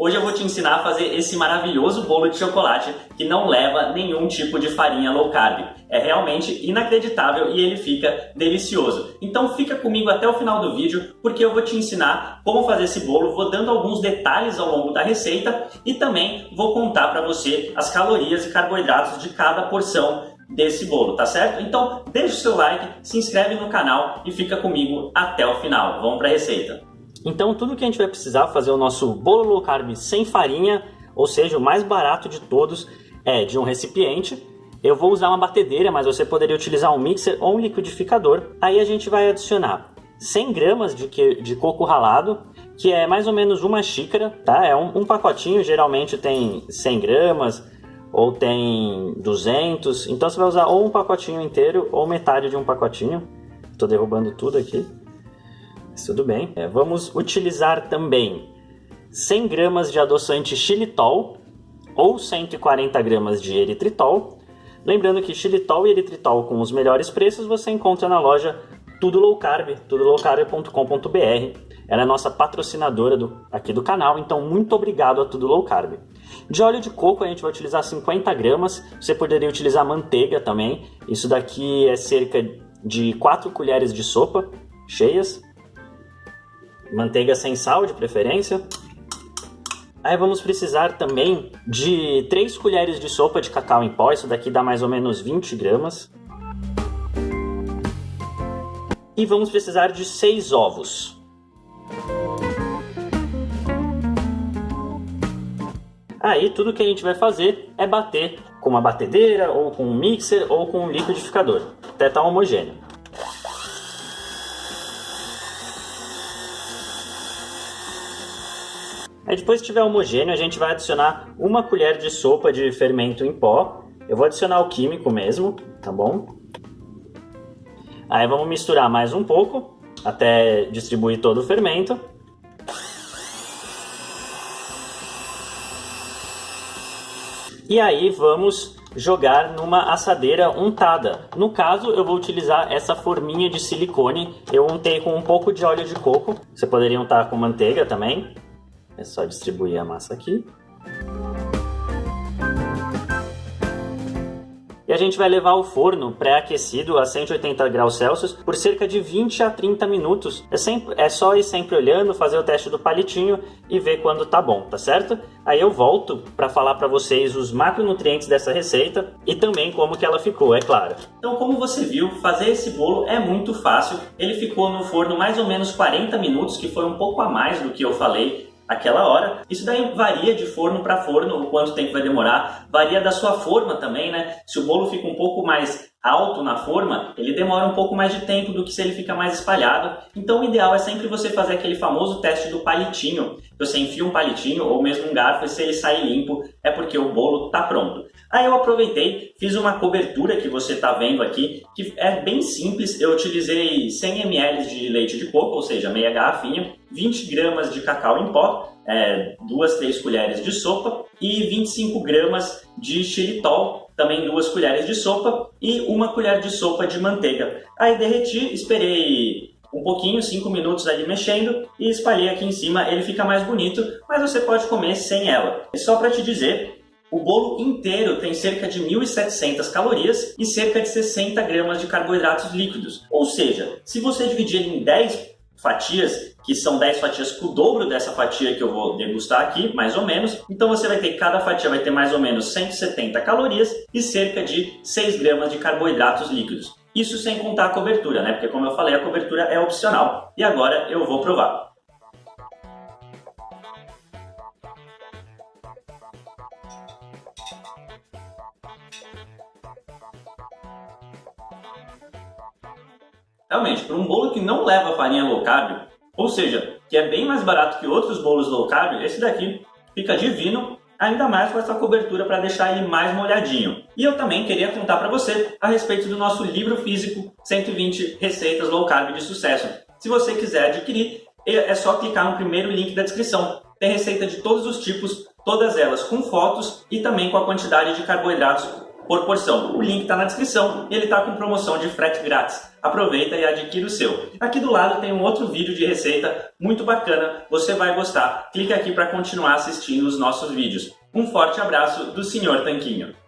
Hoje eu vou te ensinar a fazer esse maravilhoso bolo de chocolate que não leva nenhum tipo de farinha low carb. É realmente inacreditável e ele fica delicioso. Então fica comigo até o final do vídeo porque eu vou te ensinar como fazer esse bolo, vou dando alguns detalhes ao longo da receita e também vou contar para você as calorias e carboidratos de cada porção desse bolo, tá certo? Então deixa o seu like, se inscreve no canal e fica comigo até o final. Vamos para a receita. Então tudo que a gente vai precisar fazer o nosso bolo low carb sem farinha, ou seja, o mais barato de todos, é de um recipiente. Eu vou usar uma batedeira, mas você poderia utilizar um mixer ou um liquidificador. Aí a gente vai adicionar 100 gramas de, que, de coco ralado, que é mais ou menos uma xícara, tá? É um, um pacotinho, geralmente tem 100 gramas ou tem 200. Então você vai usar ou um pacotinho inteiro ou metade de um pacotinho. Estou derrubando tudo aqui. Tudo bem. É, vamos utilizar também 100 gramas de adoçante xilitol ou 140 gramas de eritritol. Lembrando que xilitol e eritritol com os melhores preços você encontra na loja Tudo Low Carb, tudolowcarb.com.br. Ela é nossa patrocinadora do, aqui do canal, então muito obrigado a Tudo Low Carb. De óleo de coco a gente vai utilizar 50 gramas, você poderia utilizar manteiga também. Isso daqui é cerca de 4 colheres de sopa cheias manteiga sem sal de preferência. Aí vamos precisar também de 3 colheres de sopa de cacau em pó, isso daqui dá mais ou menos 20 gramas. E vamos precisar de 6 ovos. Aí tudo que a gente vai fazer é bater com uma batedeira, ou com um mixer, ou com um liquidificador, até estar tá homogêneo. Aí depois que estiver homogêneo, a gente vai adicionar uma colher de sopa de fermento em pó. Eu vou adicionar o químico mesmo, tá bom? Aí vamos misturar mais um pouco, até distribuir todo o fermento. E aí vamos jogar numa assadeira untada. No caso, eu vou utilizar essa forminha de silicone. Eu untei com um pouco de óleo de coco. Você poderia untar com manteiga também. É só distribuir a massa aqui. E a gente vai levar ao forno pré-aquecido a 180 graus Celsius por cerca de 20 a 30 minutos. É, sempre, é só ir sempre olhando, fazer o teste do palitinho e ver quando tá bom, tá certo? Aí eu volto para falar para vocês os macronutrientes dessa receita e também como que ela ficou, é claro. Então, como você viu, fazer esse bolo é muito fácil. Ele ficou no forno mais ou menos 40 minutos, que foi um pouco a mais do que eu falei aquela hora. Isso daí varia de forno para forno, o quanto tempo vai demorar, varia da sua forma também, né? Se o bolo fica um pouco mais alto na forma, ele demora um pouco mais de tempo do que se ele fica mais espalhado. Então o ideal é sempre você fazer aquele famoso teste do palitinho. Você enfia um palitinho ou mesmo um garfo e se ele sair limpo é porque o bolo está pronto. Aí eu aproveitei, fiz uma cobertura que você está vendo aqui, que é bem simples. Eu utilizei 100 ml de leite de coco, ou seja, meia garrafinha, 20 gramas de cacau em pó, é, duas, três colheres de sopa e 25 gramas de xilitol, também duas colheres de sopa e uma colher de sopa de manteiga. Aí derreti, esperei um pouquinho, 5 minutos ali mexendo e espalhei aqui em cima, ele fica mais bonito, mas você pode comer sem ela. E só para te dizer, o bolo inteiro tem cerca de 1.700 calorias e cerca de 60 gramas de carboidratos líquidos. Ou seja, se você dividir em 10 fatias, que são 10 fatias com o dobro dessa fatia que eu vou degustar aqui, mais ou menos. Então você vai ter, cada fatia vai ter mais ou menos 170 calorias e cerca de 6 gramas de carboidratos líquidos. Isso sem contar a cobertura, né? Porque como eu falei, a cobertura é opcional. E agora eu vou provar. Realmente, para um bolo que não leva farinha low carb, ou seja, que é bem mais barato que outros bolos low carb, esse daqui fica divino, ainda mais com essa cobertura para deixar ele mais molhadinho. E eu também queria contar para você a respeito do nosso livro físico 120 receitas low carb de sucesso. Se você quiser adquirir, é só clicar no primeiro link da descrição. Tem receita de todos os tipos, todas elas com fotos e também com a quantidade de carboidratos por porção. O link está na descrição e ele está com promoção de frete grátis. Aproveita e adquira o seu. Aqui do lado tem um outro vídeo de receita muito bacana, você vai gostar. Clique aqui para continuar assistindo os nossos vídeos. Um forte abraço do Sr. Tanquinho.